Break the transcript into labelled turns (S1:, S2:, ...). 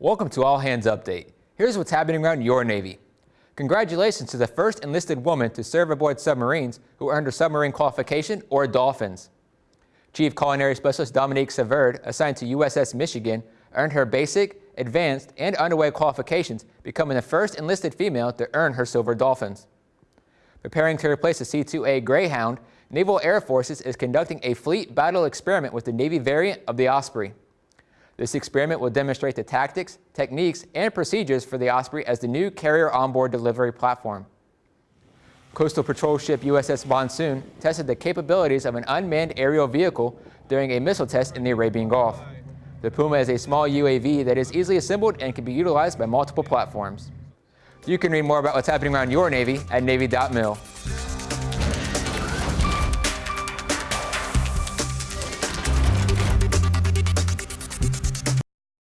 S1: Welcome to All Hands Update. Here's what's happening around your Navy. Congratulations to the first enlisted woman to serve aboard submarines who earned a submarine qualification or Dolphins. Chief Culinary Specialist Dominique Saavedra, assigned to USS Michigan, earned her basic, advanced, and underway qualifications, becoming the first enlisted female to earn her silver Dolphins. Preparing to replace the C-2A Greyhound, Naval Air Forces is conducting a fleet battle experiment with the Navy variant of the Osprey. This experiment will demonstrate the tactics, techniques, and procedures for the Osprey as the new carrier onboard delivery platform. Coastal Patrol ship USS Monsoon tested the capabilities of an unmanned aerial vehicle during a missile test in the Arabian Gulf. The Puma is a small UAV that is easily assembled and can be utilized by multiple platforms. You can read more about what's happening around your Navy at Navy.mil.